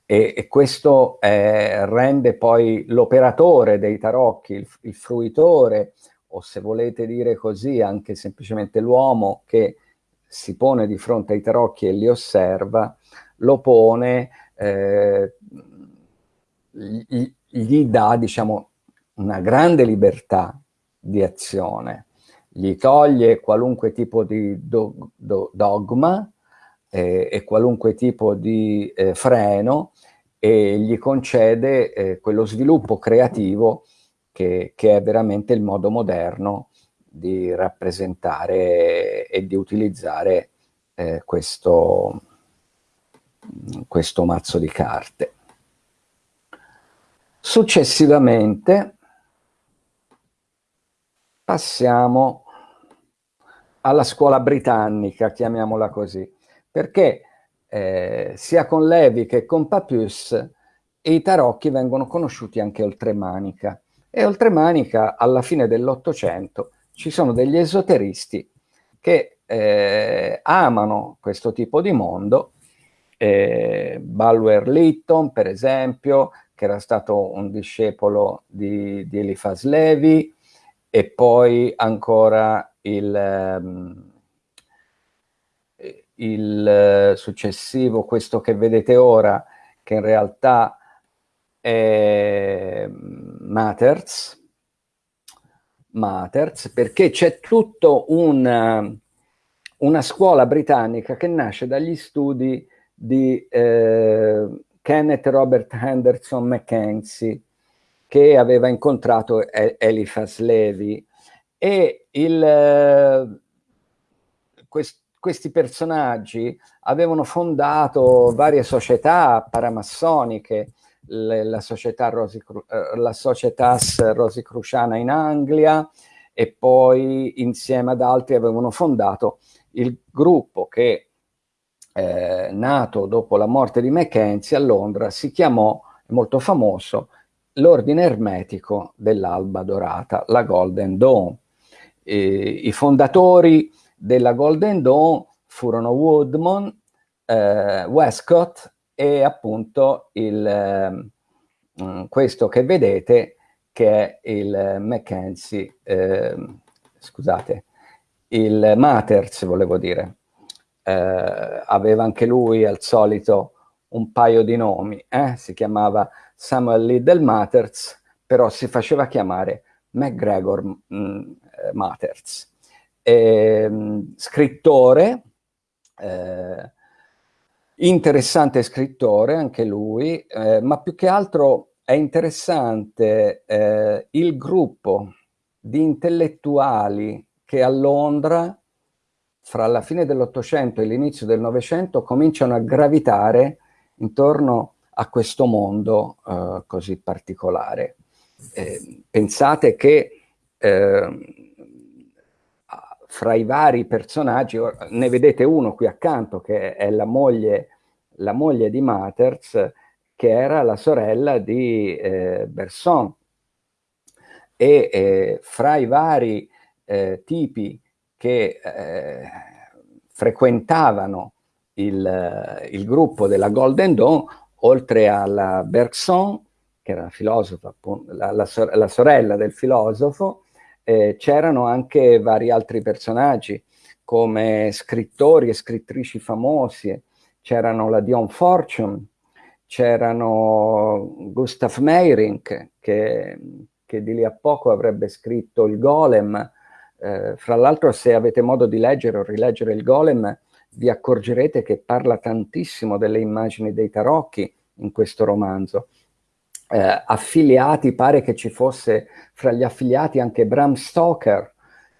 e, e questo eh, rende poi l'operatore dei tarocchi, il, il, fruitore, o se volete dire così, anche semplicemente l'uomo che si pone di fronte ai tarocchi e li osserva, lo pone, eh, gli, gli dà, diciamo, una grande libertà di azione, gli toglie qualunque tipo di do, do, dogma, eh, e qualunque tipo di eh, freno e gli concede eh, quello sviluppo creativo che, che, è veramente il modo moderno di rappresentare e di utilizzare eh, questo, questo mazzo di carte. Successivamente passiamo alla scuola britannica, chiamiamola così, perché eh, sia con Levi che con Papus i tarocchi vengono conosciuti anche oltremanica. E oltremanica, alla fine dell'Ottocento, ci sono degli esoteristi che eh, amano questo tipo di mondo, eh, Balwer Lytton, per esempio, che era stato un discepolo di, di Eliphas Levi, e poi ancora il, um, il successivo, questo che vedete ora, che in realtà è Matters, Matters perché c'è tutto un, una scuola britannica che nasce dagli studi di eh, Kenneth Robert Henderson Mackenzie, che aveva incontrato Eliphas Levi. E il, eh, quest, questi personaggi avevano fondato varie società paramassoniche, le, la, società Rosi, eh, la Societas Rosicruciana in Anglia e poi insieme ad altri avevano fondato il gruppo che eh, nato dopo la morte di Mackenzie a Londra si chiamò, molto famoso, l'ordine ermetico dell'Alba Dorata, la Golden Dawn. E, I fondatori della Golden Dawn furono Woodman, eh, Westcott e appunto il, eh, questo che vedete che è il Mackenzie, eh, scusate, il Matters volevo dire. Eh, aveva anche lui al solito un paio di nomi, eh? si chiamava Samuel Liddell Matters, però si faceva chiamare McGregor mh, mm, eh, scrittore, eh, interessante scrittore anche lui, eh, ma più che altro è interessante eh, il gruppo di intellettuali che a Londra fra la fine dell'Ottocento e l'inizio del Novecento cominciano a gravitare intorno a questo mondo eh, così particolare. Eh, pensate che eh, fra i vari personaggi, ne vedete uno qui accanto che è la moglie, la moglie di Matters, che era la sorella di eh, Berson. E eh, fra i vari eh, tipi che frequentavano il, il gruppo della Golden Dawn oltre alla Bergson, che era la, la, la sorella del filosofo, eh, c'erano anche vari altri personaggi, come scrittori e scrittrici famosi, c'erano la Dion Fortune, c'erano Gustav Meyrink, che, che, di lì a poco avrebbe scritto il Golem. Eh, fra l'altro, se avete modo di leggere o rileggere il Golem, vi accorgerete che parla tantissimo delle immagini dei tarocchi in questo romanzo. Eh, affiliati, pare che ci fosse fra gli affiliati anche Bram Stoker,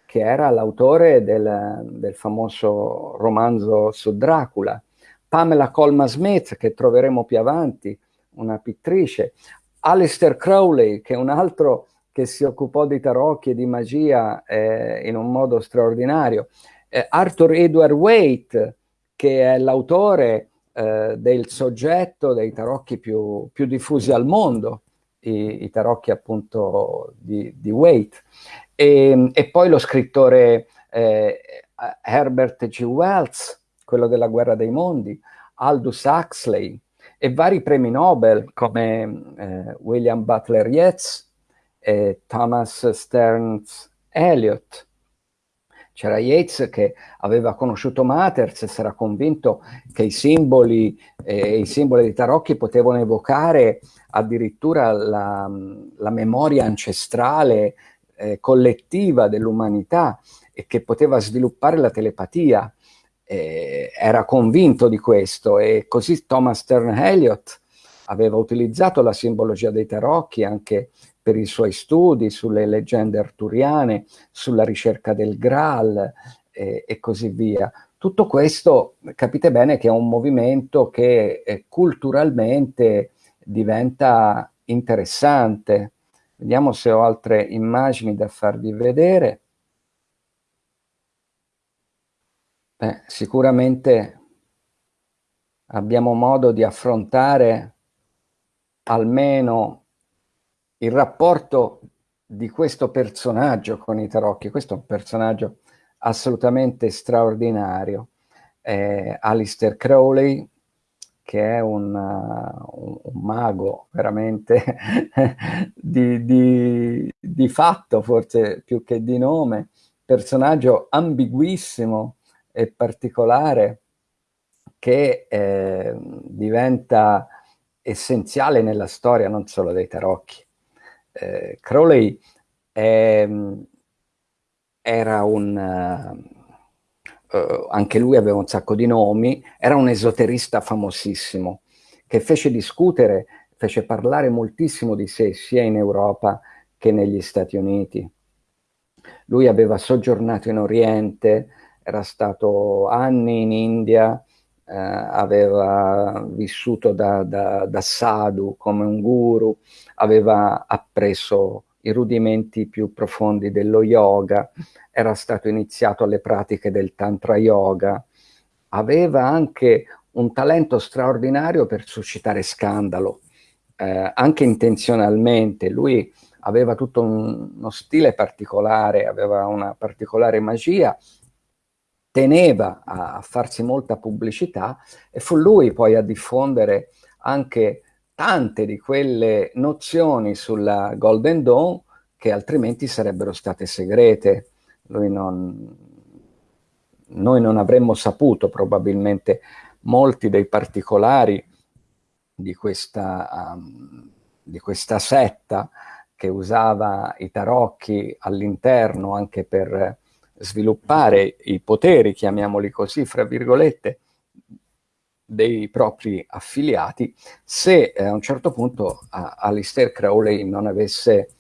che era l'autore del, del, famoso romanzo su Dracula, Pamela Colma Smith, che troveremo più avanti, una pittrice, Alistair Crowley, che è un altro che si occupò di tarocchi e di magia eh, in un modo straordinario, eh, Arthur Edward Waite, che è l'autore eh, del soggetto dei tarocchi più, più diffusi al mondo, i, i tarocchi appunto di, di Waite, e, e, poi lo scrittore eh, Herbert G. Wells, quello della Guerra dei Mondi, Aldous Huxley, e vari premi Nobel come eh, William Butler Yeats e Thomas Stearns Eliot. C'era Yates che aveva conosciuto Matters e si era convinto che i simboli, eh, i simboli di tarocchi potevano evocare addirittura la, la memoria ancestrale eh, collettiva dell'umanità e che poteva sviluppare la telepatia. Eh, era convinto di questo e così Thomas Stern Eliot aveva utilizzato la simbologia dei tarocchi anche per i suoi studi sulle leggende arturiane, sulla ricerca del Graal eh, e così via. Tutto questo capite bene che è un movimento che eh, culturalmente diventa interessante. Vediamo se ho altre immagini da farvi vedere. Beh, sicuramente abbiamo modo di affrontare almeno il rapporto di questo personaggio con i tarocchi. Questo è un personaggio assolutamente straordinario. Eh, Alistair Crowley, che è un, uh, un mago veramente di, di, di, fatto, forse più che di nome, personaggio ambiguissimo e particolare che eh, diventa essenziale nella storia non solo dei tarocchi. Eh, Crowley è, era un... Uh, anche lui aveva un sacco di nomi, era un esoterista famosissimo, che fece discutere, fece parlare moltissimo di sé, sia in Europa che negli Stati Uniti. Lui aveva soggiornato in Oriente, era stato anni in India, eh, aveva vissuto da, da, da sadhu come un guru, aveva appreso i rudimenti più profondi dello yoga, era stato iniziato alle pratiche del tantra yoga, aveva anche un talento straordinario per suscitare scandalo, eh, anche intenzionalmente. Lui aveva tutto un, uno stile particolare, aveva una particolare magia teneva a, farsi molta pubblicità e fu lui poi a diffondere anche tante di quelle nozioni sulla Golden Dawn che altrimenti sarebbero state segrete. Non, noi non avremmo saputo probabilmente molti dei particolari di questa, um, di questa setta che usava i tarocchi all'interno anche per sviluppare i poteri, chiamiamoli così, fra virgolette, dei propri affiliati, se eh, a un certo punto Alistair Crowley non avesse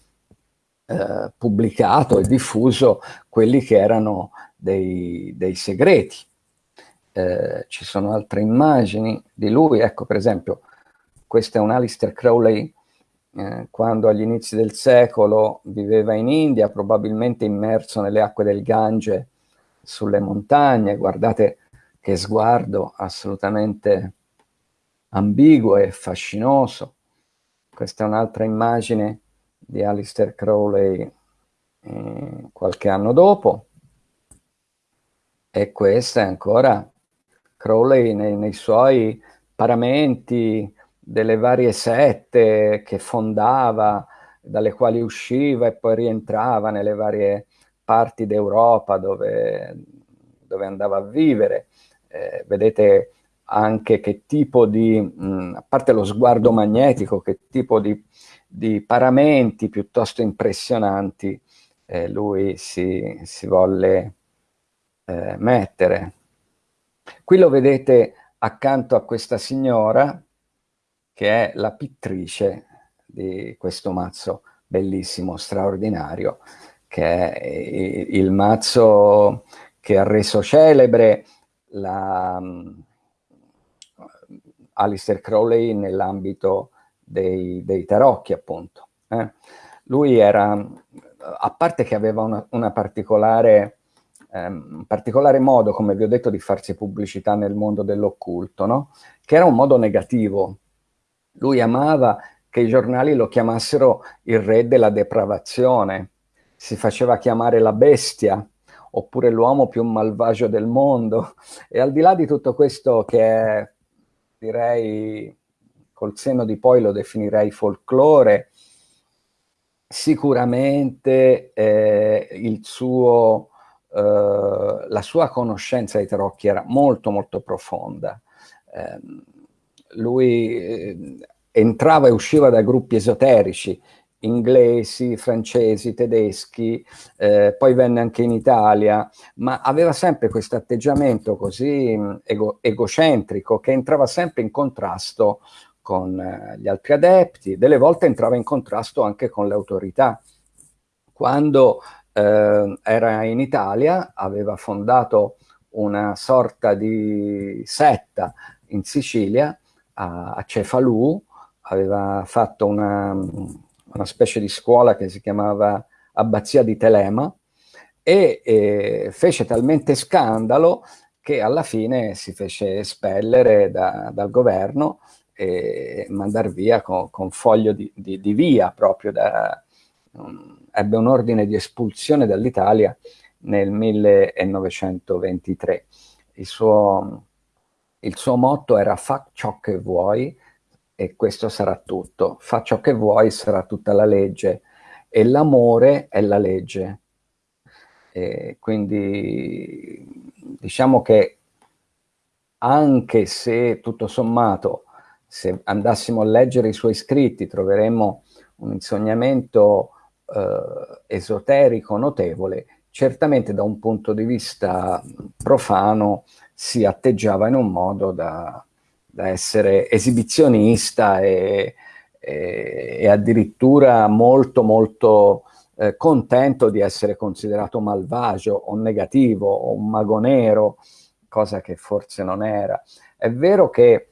eh, pubblicato e diffuso quelli che erano dei, dei segreti. Eh, ci sono altre immagini di lui, ecco per esempio, questo è un Alistair Crowley eh, quando agli inizi del secolo viveva in India, probabilmente immerso nelle acque del Gange sulle montagne. Guardate che sguardo assolutamente ambiguo e fascinoso. Questa è un'altra immagine di Alistair Crowley eh, qualche anno dopo. E questa è ancora Crowley nei, nei suoi paramenti, delle varie sette che fondava, dalle quali usciva e poi rientrava nelle varie parti d'Europa dove, dove, andava a vivere. Eh, vedete anche che tipo di, mh, a parte lo sguardo magnetico, che tipo di, di paramenti piuttosto impressionanti eh, lui si, si volle eh, mettere. Qui lo vedete accanto a questa signora, che è la pittrice di questo mazzo bellissimo, straordinario, che è il mazzo che ha reso celebre la, um, Alistair Crowley nell'ambito dei, dei, tarocchi, appunto. Eh? Lui era, a parte che aveva una, una particolare, un particolare modo, come vi ho detto, di farsi pubblicità nel mondo dell'occulto, no? che era un modo negativo, lui amava che i giornali lo chiamassero il re della depravazione, si faceva chiamare la bestia, oppure l'uomo più malvagio del mondo. E al di là di tutto questo che è, direi, col seno di poi lo definirei folklore, sicuramente eh, il suo, eh, la sua conoscenza dei tarocchi era molto molto profonda. Eh, lui eh, entrava e usciva da gruppi esoterici, inglesi, francesi, tedeschi, eh, poi venne anche in Italia, ma aveva sempre questo atteggiamento così mm, ego egocentrico che entrava sempre in contrasto con eh, gli altri adepti, delle volte entrava in contrasto anche con le autorità. Quando eh, era in Italia aveva fondato una sorta di setta in Sicilia a, a Cefalù, aveva fatto una, una specie di scuola che si chiamava Abbazia di Telema, e eh, fece talmente scandalo che alla fine si fece espellere da, dal governo e mandare via con, con foglio di, di, di, via proprio da, um, ebbe un ordine di espulsione dall'Italia nel 1923. Il suo, il suo motto era fa ciò che vuoi e questo sarà tutto. Fa ciò che vuoi sarà tutta la legge e l'amore è la legge. E quindi diciamo che anche se tutto sommato se andassimo a leggere i suoi scritti troveremmo un insegnamento eh, esoterico notevole, certamente da un punto di vista profano si atteggiava in un modo da, da essere esibizionista e, e, e, addirittura molto molto eh, contento di essere considerato malvagio o negativo o un mago nero, cosa che forse non era. È vero che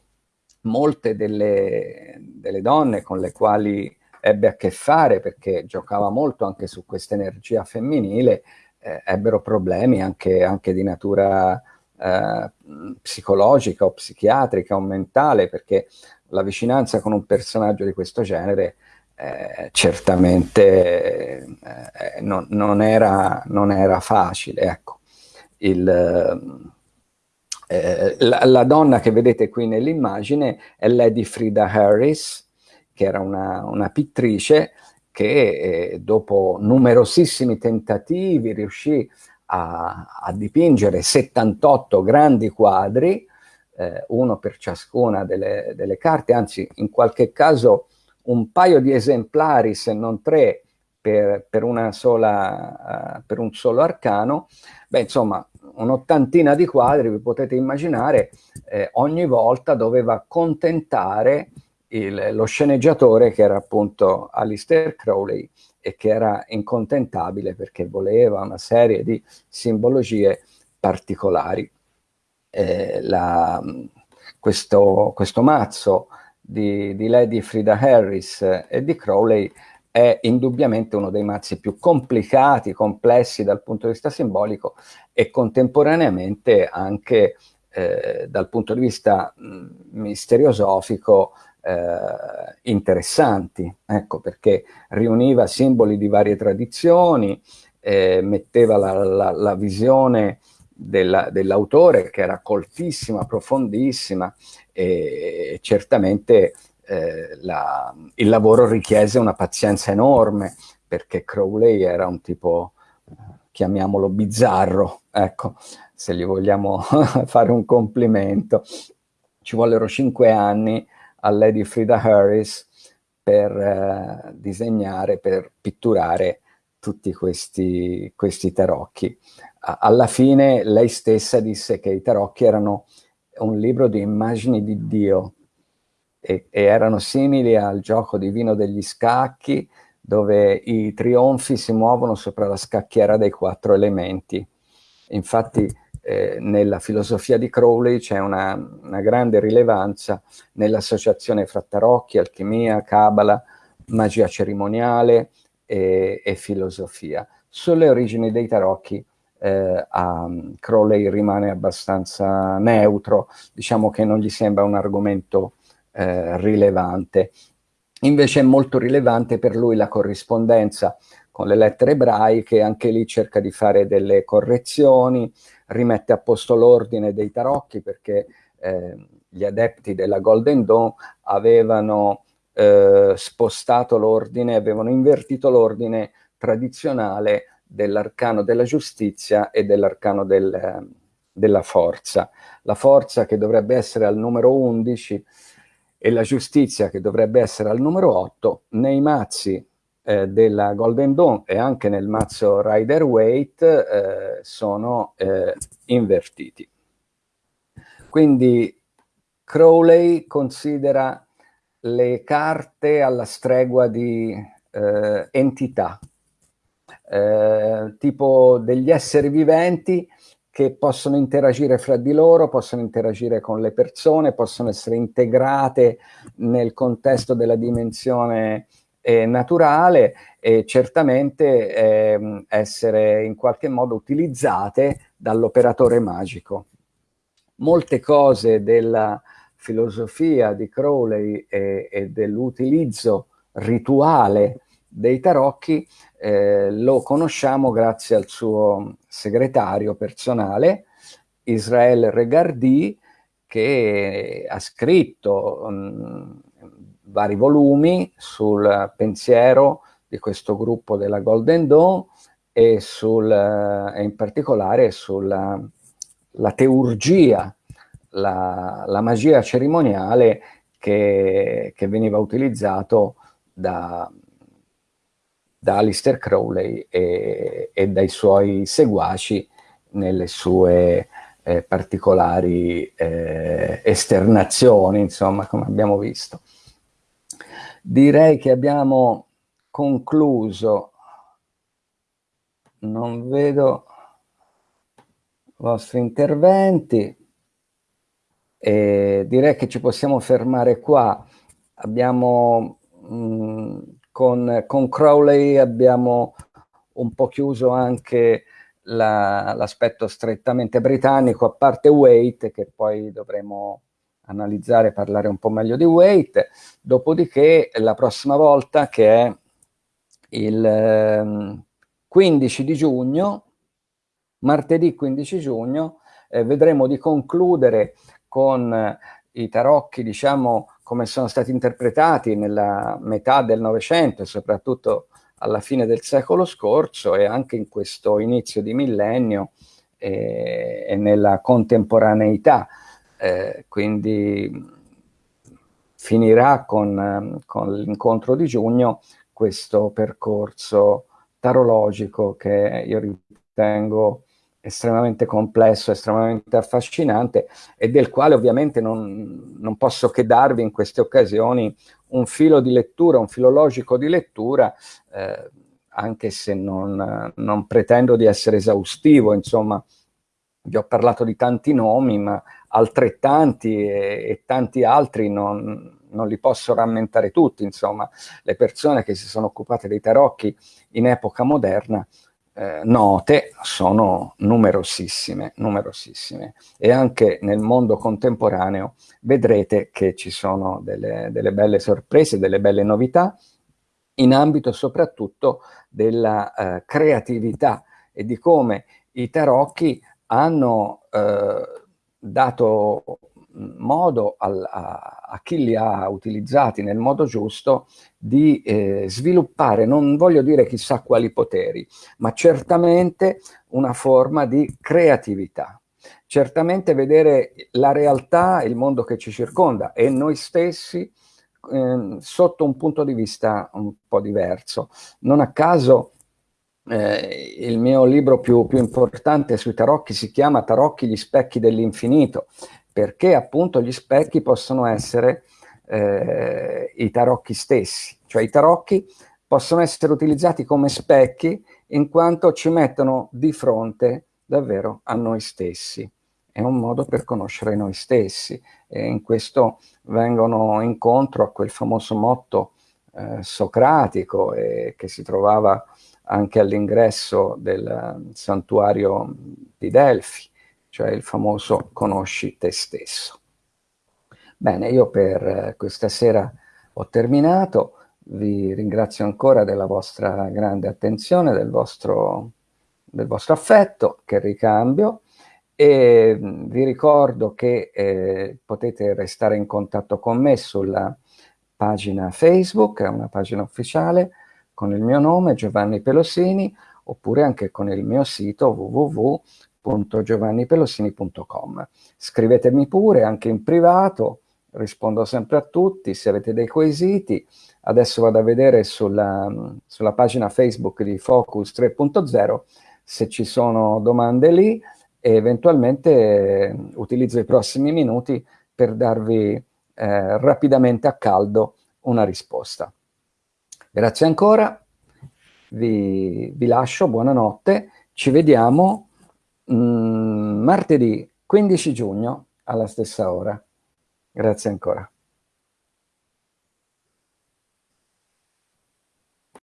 molte delle, delle donne con le quali ebbe a che fare, perché giocava molto anche su questa energia femminile, eh, ebbero problemi anche, anche di natura eh, psicologica o psichiatrica o mentale, perché la vicinanza con un personaggio di questo genere eh, certamente eh, non, non, era, non, era, facile. Ecco. Il, eh, la, la, donna che vedete qui nell'immagine è Lady Frida Harris, che era una, una pittrice che eh, dopo numerosissimi tentativi riuscì a, a dipingere 78 grandi quadri, eh, uno per ciascuna delle, delle, carte, anzi in qualche caso un paio di esemplari, se non tre, per, per, sola, uh, per un solo arcano, beh insomma un'ottantina di quadri, vi potete immaginare, eh, ogni volta doveva contentare il, lo sceneggiatore che era appunto Alistair Crowley e che era incontentabile perché voleva una serie di simbologie particolari. Eh, la, questo, questo, mazzo di, di Lady Frida Harris e di Crowley è indubbiamente uno dei mazzi più complicati, complessi dal punto di vista simbolico e contemporaneamente anche eh, dal punto di vista mh, misteriosofico eh, interessanti, ecco perché riuniva simboli di varie tradizioni, eh, metteva la, la, la visione dell'autore che era coltissima, profondissima e certamente eh, la, il lavoro richiese una pazienza enorme perché Crowley era un tipo, chiamiamolo bizzarro, ecco, se gli vogliamo fare un complimento. Ci vollero cinque anni a Lady Frida Harris per eh, disegnare, per pitturare tutti questi, questi tarocchi. alla fine lei stessa disse che i tarocchi erano un libro di immagini di Dio, e, e erano simili al gioco divino degli scacchi, dove i trionfi si muovono sopra la scacchiera dei quattro elementi. Infatti eh, nella filosofia di Crowley c'è una, una, grande rilevanza nell'associazione fra tarocchi, alchimia, cabala, magia cerimoniale e, e filosofia. Sulle origini dei tarocchi eh, a Crowley rimane abbastanza neutro, diciamo che non gli sembra un argomento eh, rilevante. Invece è molto rilevante per lui la corrispondenza con le lettere ebraiche, anche lì cerca di fare delle correzioni, rimette a posto l'ordine dei tarocchi perché eh, gli adepti della Golden Dawn avevano eh, spostato l'ordine, avevano invertito l'ordine tradizionale dell'arcano della giustizia e dell'arcano del, della forza. La forza che dovrebbe essere al numero 11 e la giustizia che dovrebbe essere al numero 8, nei mazzi eh, della Golden Dawn e anche nel mazzo Rider Waite eh, sono eh, invertiti. Quindi Crowley considera le carte alla stregua di eh, entità, eh, tipo degli esseri viventi che possono interagire fra di loro, possono interagire con le persone, possono essere integrate nel contesto della dimensione e naturale e certamente eh, essere in qualche modo utilizzate dall'operatore magico. Molte cose della filosofia di Crowley e, e dell'utilizzo rituale dei tarocchi eh, lo conosciamo grazie al suo segretario personale, Israel Regardi, che ha scritto um, vari volumi sul pensiero di questo gruppo della Golden Dawn e, sul, e in particolare sulla la teurgia, la, la, magia cerimoniale che, che veniva utilizzato da, da Alistair Crowley e, e, dai suoi seguaci nelle sue eh, particolari eh, esternazioni, insomma, come abbiamo visto. Direi che abbiamo concluso, non vedo i vostri interventi, e direi che ci possiamo fermare qua. Abbiamo, mh, mm, con, con Crowley abbiamo un po' chiuso anche l'aspetto la, strettamente britannico, a parte Wait, che poi dovremo analizzare e parlare un po' meglio di Wait, dopodiché la prossima volta che è il 15 ehm, di giugno, martedì 15 giugno, eh, vedremo di concludere con eh, i tarocchi, diciamo, come sono stati interpretati nella metà del Novecento soprattutto alla fine del secolo scorso e anche in questo inizio di millennio eh, e nella contemporaneità eh, quindi finirà con, con l'incontro di giugno questo percorso tarologico che io ritengo estremamente complesso, estremamente affascinante e del quale ovviamente non, non, posso che darvi in queste occasioni un filo di lettura, un filologico di lettura, eh, anche se non, non, pretendo di essere esaustivo, insomma, vi ho parlato di tanti nomi, ma altrettanti e, e tanti altri non, non, li posso rammentare tutti, insomma, le persone che si sono occupate dei tarocchi in epoca moderna, eh, note, sono numerosissime, numerosissime. E anche nel mondo contemporaneo vedrete che ci sono delle, delle belle sorprese, delle belle novità, in ambito soprattutto della eh, creatività e di come i tarocchi hanno eh, dato modo al, a, a, chi li ha utilizzati nel modo giusto di eh, sviluppare, non voglio dire chissà quali poteri, ma certamente una forma di creatività. Certamente vedere la realtà, il mondo che ci circonda e noi stessi eh, sotto un punto di vista un po' diverso. Non a caso eh, il mio libro più, più, importante sui tarocchi si chiama Tarocchi, gli specchi dell'infinito, perché appunto gli specchi possono essere eh, i tarocchi stessi, cioè i tarocchi possono essere utilizzati come specchi in quanto ci mettono di fronte davvero a noi stessi. È un modo per conoscere noi stessi e in questo vengono incontro a quel famoso motto eh, socratico eh, che si trovava anche all'ingresso del eh, santuario di Delfi, cioè il famoso conosci te stesso. Bene, io per eh, questa sera ho terminato, vi ringrazio ancora della vostra grande attenzione, del vostro, del vostro affetto che ricambio e mm, vi ricordo che eh, potete restare in contatto con me sulla pagina Facebook, è una pagina ufficiale, con il mio nome Giovanni Pelosini oppure anche con il mio sito www.giovannipelosini.com. Scrivetemi pure anche in privato, rispondo sempre a tutti, se avete dei quesiti. Adesso vado a vedere sulla, sulla pagina Facebook di Focus 3.0 se ci sono domande lì e eventualmente eh, utilizzo i prossimi minuti per darvi eh, rapidamente a caldo una risposta. Grazie ancora, vi, vi lascio, buonanotte, ci vediamo mh, mm, martedì 15 giugno alla stessa ora. Grazie ancora.